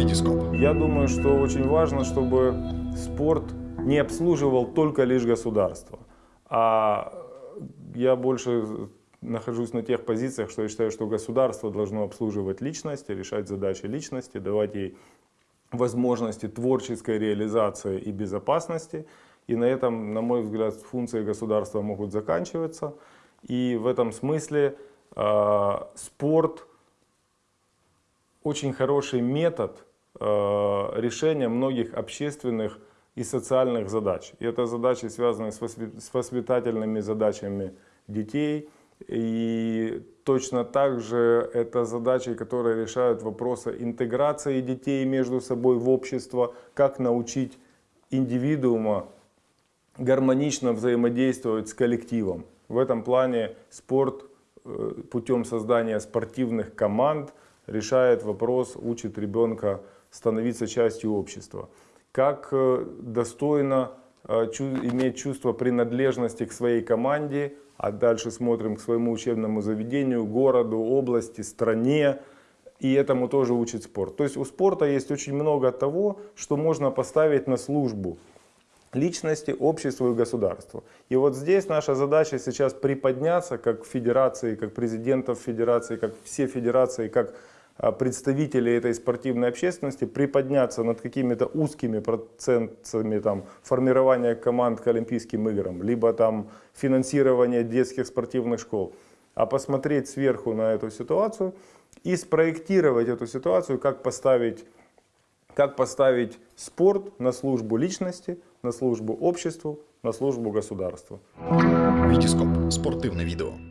Витископ. Я думаю, что очень важно, чтобы спорт не обслуживал только лишь государство. А я больше нахожусь на тех позициях, что я считаю, что государство должно обслуживать личности, решать задачи личности, давать ей возможности творческой реализации и безопасности. И на этом, на мой взгляд, функции государства могут заканчиваться. И в этом смысле э, спорт очень хороший метод э, решения многих общественных и социальных задач. И это задачи, связанные с, воспит с воспитательными задачами детей. И точно так же это задачи, которые решают вопросы интеграции детей между собой в общество, как научить индивидуума гармонично взаимодействовать с коллективом. В этом плане спорт э, путем создания спортивных команд решает вопрос, учит ребенка становиться частью общества. Как э, достойно э, иметь чувство принадлежности к своей команде, а дальше смотрим к своему учебному заведению, городу, области, стране, и этому тоже учит спорт. То есть у спорта есть очень много того, что можно поставить на службу личности, обществу и государству. И вот здесь наша задача сейчас приподняться как федерации, как президентов федерации, как все федерации, как а, представители этой спортивной общественности, приподняться над какими-то узкими процентами там, формирования команд к Олимпийским играм, либо там финансирования детских спортивных школ, а посмотреть сверху на эту ситуацию и спроектировать эту ситуацию, как поставить, как поставить спорт на службу личности, на службу обществу, на службу государству. Витископ. Спортивне відео.